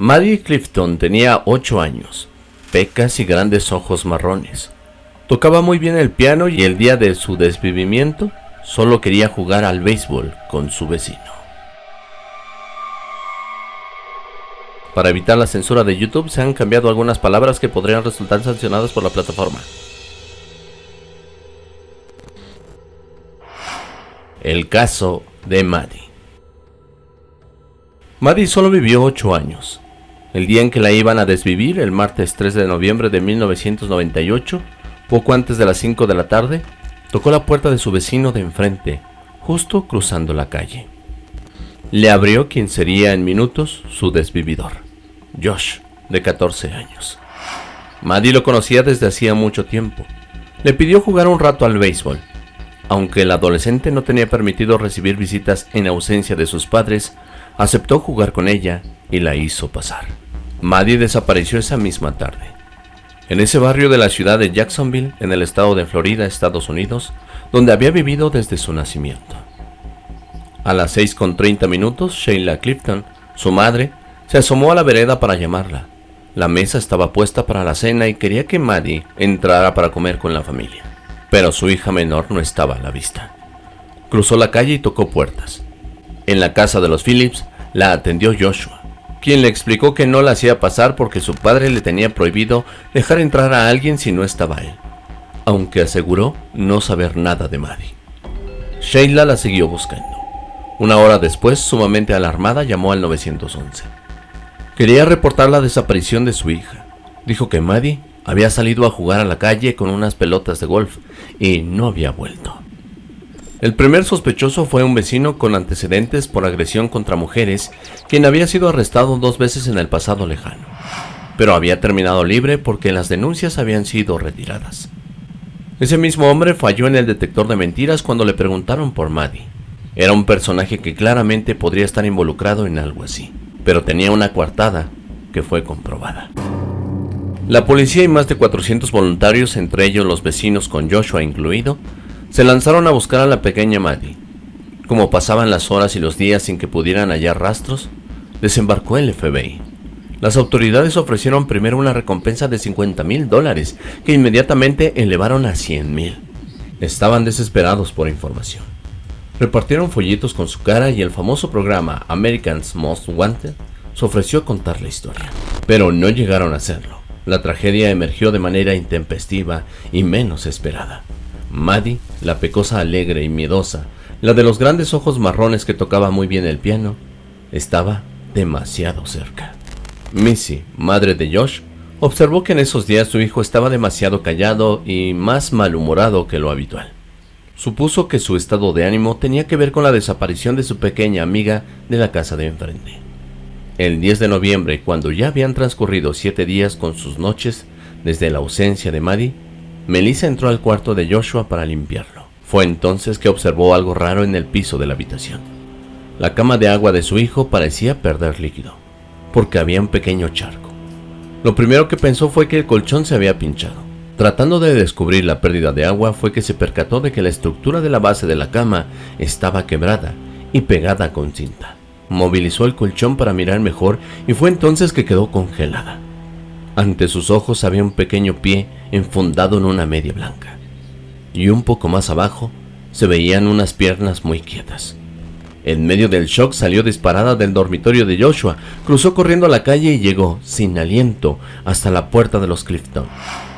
Maddie Clifton tenía 8 años, pecas y grandes ojos marrones. Tocaba muy bien el piano y el día de su desvivimiento solo quería jugar al béisbol con su vecino. Para evitar la censura de YouTube se han cambiado algunas palabras que podrían resultar sancionadas por la plataforma. El caso de Maddie. Maddie solo vivió 8 años. El día en que la iban a desvivir, el martes 3 de noviembre de 1998, poco antes de las 5 de la tarde, tocó la puerta de su vecino de enfrente, justo cruzando la calle. Le abrió quien sería en minutos su desvividor, Josh, de 14 años. Maddie lo conocía desde hacía mucho tiempo. Le pidió jugar un rato al béisbol. Aunque el adolescente no tenía permitido recibir visitas en ausencia de sus padres, aceptó jugar con ella y la hizo pasar. Maddie desapareció esa misma tarde en ese barrio de la ciudad de Jacksonville, en el estado de Florida, Estados Unidos, donde había vivido desde su nacimiento. A las 6.30 minutos, Sheila Clifton, su madre, se asomó a la vereda para llamarla. La mesa estaba puesta para la cena y quería que Maddie entrara para comer con la familia, pero su hija menor no estaba a la vista. Cruzó la calle y tocó puertas. En la casa de los Phillips la atendió Joshua quien le explicó que no la hacía pasar porque su padre le tenía prohibido dejar entrar a alguien si no estaba él, aunque aseguró no saber nada de Maddie. Sheila la siguió buscando. Una hora después, sumamente alarmada, llamó al 911. Quería reportar la desaparición de su hija. Dijo que Maddie había salido a jugar a la calle con unas pelotas de golf y no había vuelto. El primer sospechoso fue un vecino con antecedentes por agresión contra mujeres, quien había sido arrestado dos veces en el pasado lejano, pero había terminado libre porque las denuncias habían sido retiradas. Ese mismo hombre falló en el detector de mentiras cuando le preguntaron por Maddie. Era un personaje que claramente podría estar involucrado en algo así, pero tenía una coartada que fue comprobada. La policía y más de 400 voluntarios, entre ellos los vecinos con Joshua incluido, se lanzaron a buscar a la pequeña Maddie. Como pasaban las horas y los días sin que pudieran hallar rastros, desembarcó el FBI. Las autoridades ofrecieron primero una recompensa de 50 mil dólares, que inmediatamente elevaron a 100 mil. Estaban desesperados por información. Repartieron folletos con su cara y el famoso programa American's Most Wanted se ofreció a contar la historia. Pero no llegaron a hacerlo. La tragedia emergió de manera intempestiva y menos esperada. Maddie, la pecosa alegre y miedosa, la de los grandes ojos marrones que tocaba muy bien el piano, estaba demasiado cerca. Missy, madre de Josh, observó que en esos días su hijo estaba demasiado callado y más malhumorado que lo habitual. Supuso que su estado de ánimo tenía que ver con la desaparición de su pequeña amiga de la casa de enfrente. El 10 de noviembre, cuando ya habían transcurrido siete días con sus noches desde la ausencia de Maddie, Melissa entró al cuarto de Joshua para limpiarlo. Fue entonces que observó algo raro en el piso de la habitación. La cama de agua de su hijo parecía perder líquido, porque había un pequeño charco. Lo primero que pensó fue que el colchón se había pinchado. Tratando de descubrir la pérdida de agua fue que se percató de que la estructura de la base de la cama estaba quebrada y pegada con cinta. Movilizó el colchón para mirar mejor y fue entonces que quedó congelada. Ante sus ojos había un pequeño pie enfundado en una media blanca. Y un poco más abajo se veían unas piernas muy quietas. En medio del shock salió disparada del dormitorio de Joshua, cruzó corriendo a la calle y llegó, sin aliento, hasta la puerta de los Clifton.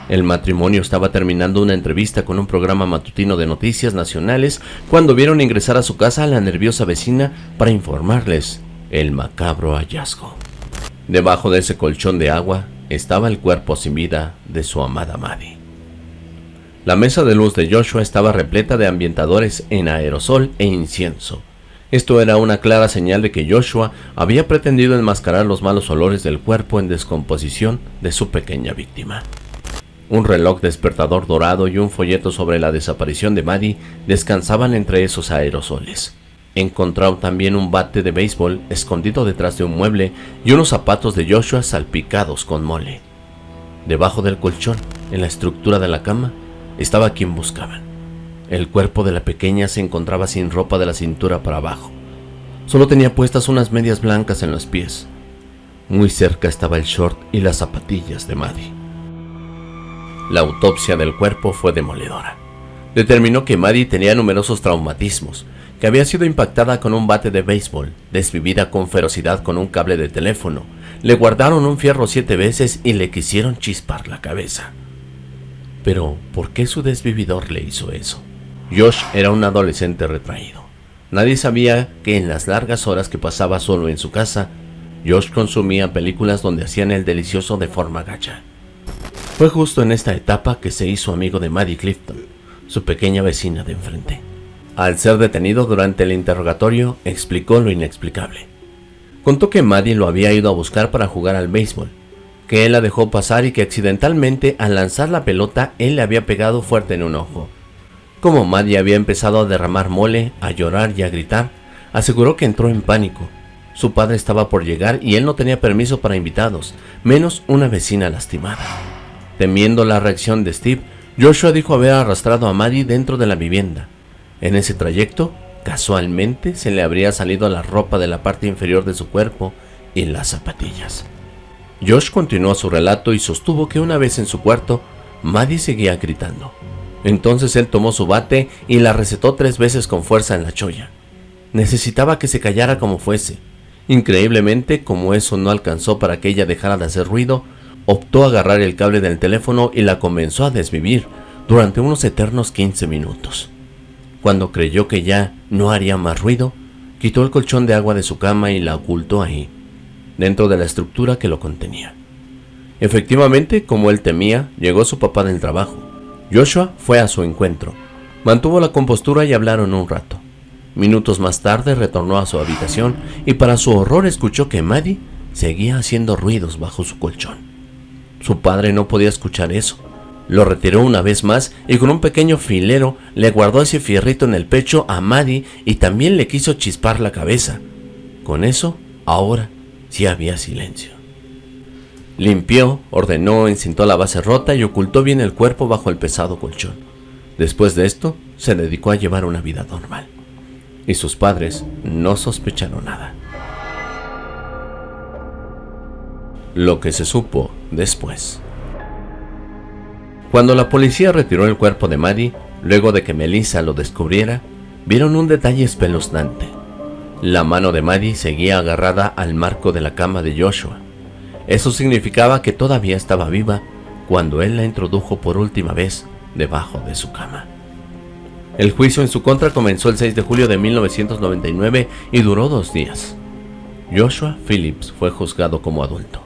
El matrimonio estaba terminando una entrevista con un programa matutino de noticias nacionales cuando vieron ingresar a su casa a la nerviosa vecina para informarles el macabro hallazgo. Debajo de ese colchón de agua estaba el cuerpo sin vida de su amada Maddie. La mesa de luz de Joshua estaba repleta de ambientadores en aerosol e incienso. Esto era una clara señal de que Joshua había pretendido enmascarar los malos olores del cuerpo en descomposición de su pequeña víctima. Un reloj despertador dorado y un folleto sobre la desaparición de Maddie descansaban entre esos aerosoles. Encontraron también un bate de béisbol escondido detrás de un mueble y unos zapatos de Joshua salpicados con mole. Debajo del colchón, en la estructura de la cama, estaba quien buscaban. El cuerpo de la pequeña se encontraba sin ropa de la cintura para abajo. Solo tenía puestas unas medias blancas en los pies. Muy cerca estaba el short y las zapatillas de Maddie. La autopsia del cuerpo fue demoledora. Determinó que Maddie tenía numerosos traumatismos, que había sido impactada con un bate de béisbol, desvivida con ferocidad con un cable de teléfono, le guardaron un fierro siete veces y le quisieron chispar la cabeza. Pero, ¿por qué su desvividor le hizo eso? Josh era un adolescente retraído. Nadie sabía que en las largas horas que pasaba solo en su casa, Josh consumía películas donde hacían el delicioso de forma gacha. Fue justo en esta etapa que se hizo amigo de Maddie Clifton, su pequeña vecina de enfrente. Al ser detenido durante el interrogatorio, explicó lo inexplicable. Contó que Maddie lo había ido a buscar para jugar al béisbol, que él la dejó pasar y que accidentalmente al lanzar la pelota él le había pegado fuerte en un ojo. Como Maddie había empezado a derramar mole, a llorar y a gritar, aseguró que entró en pánico. Su padre estaba por llegar y él no tenía permiso para invitados, menos una vecina lastimada. Temiendo la reacción de Steve, Joshua dijo haber arrastrado a Maddie dentro de la vivienda. En ese trayecto, casualmente se le habría salido la ropa de la parte inferior de su cuerpo y las zapatillas. Josh continuó su relato y sostuvo que una vez en su cuarto, Maddie seguía gritando. Entonces él tomó su bate y la recetó tres veces con fuerza en la cholla. Necesitaba que se callara como fuese. Increíblemente, como eso no alcanzó para que ella dejara de hacer ruido, optó a agarrar el cable del teléfono y la comenzó a desvivir durante unos eternos 15 minutos. Cuando creyó que ya no haría más ruido, quitó el colchón de agua de su cama y la ocultó ahí, dentro de la estructura que lo contenía. Efectivamente, como él temía, llegó su papá del trabajo. Joshua fue a su encuentro, mantuvo la compostura y hablaron un rato. Minutos más tarde retornó a su habitación y para su horror escuchó que Maddie seguía haciendo ruidos bajo su colchón. Su padre no podía escuchar eso. Lo retiró una vez más y con un pequeño filero le guardó ese fierrito en el pecho a Maddie y también le quiso chispar la cabeza. Con eso, ahora sí había silencio. Limpió, ordenó, encintó la base rota y ocultó bien el cuerpo bajo el pesado colchón. Después de esto, se dedicó a llevar una vida normal. Y sus padres no sospecharon nada. Lo que se supo después. Cuando la policía retiró el cuerpo de Maddie, luego de que Melissa lo descubriera, vieron un detalle espeluznante. La mano de Maddie seguía agarrada al marco de la cama de Joshua. Eso significaba que todavía estaba viva cuando él la introdujo por última vez debajo de su cama. El juicio en su contra comenzó el 6 de julio de 1999 y duró dos días. Joshua Phillips fue juzgado como adulto.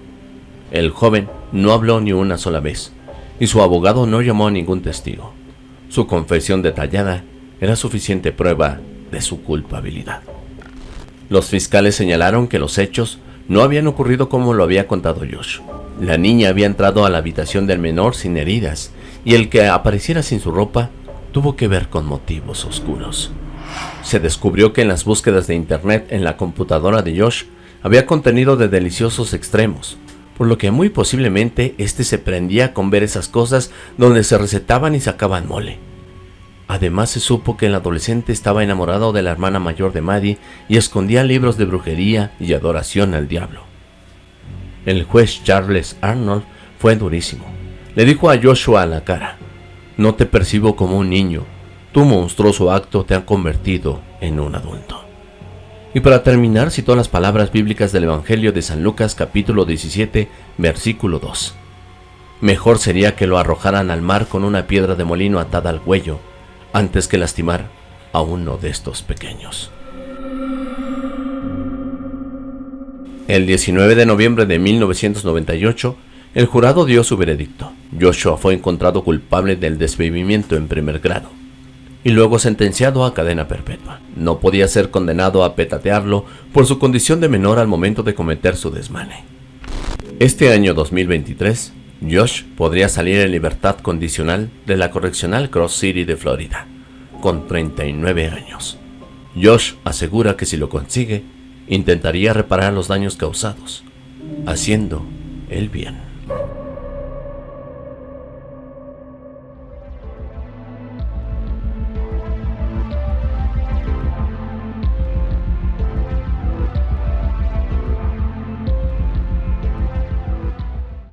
El joven no habló ni una sola vez, y su abogado no llamó a ningún testigo. Su confesión detallada era suficiente prueba de su culpabilidad. Los fiscales señalaron que los hechos no habían ocurrido como lo había contado Josh. La niña había entrado a la habitación del menor sin heridas, y el que apareciera sin su ropa tuvo que ver con motivos oscuros. Se descubrió que en las búsquedas de internet en la computadora de Josh había contenido de deliciosos extremos, por lo que muy posiblemente este se prendía con ver esas cosas donde se recetaban y sacaban mole. Además se supo que el adolescente estaba enamorado de la hermana mayor de Maddie y escondía libros de brujería y adoración al diablo. El juez Charles Arnold fue durísimo. Le dijo a Joshua a la cara, no te percibo como un niño, tu monstruoso acto te ha convertido en un adulto. Y para terminar, citó las palabras bíblicas del Evangelio de San Lucas capítulo 17, versículo 2. Mejor sería que lo arrojaran al mar con una piedra de molino atada al cuello, antes que lastimar a uno de estos pequeños. El 19 de noviembre de 1998, el jurado dio su veredicto. Joshua fue encontrado culpable del desvivimiento en primer grado y luego sentenciado a cadena perpetua. No podía ser condenado a petatearlo por su condición de menor al momento de cometer su desmane. Este año 2023, Josh podría salir en libertad condicional de la correccional Cross City de Florida, con 39 años. Josh asegura que si lo consigue, intentaría reparar los daños causados, haciendo el bien.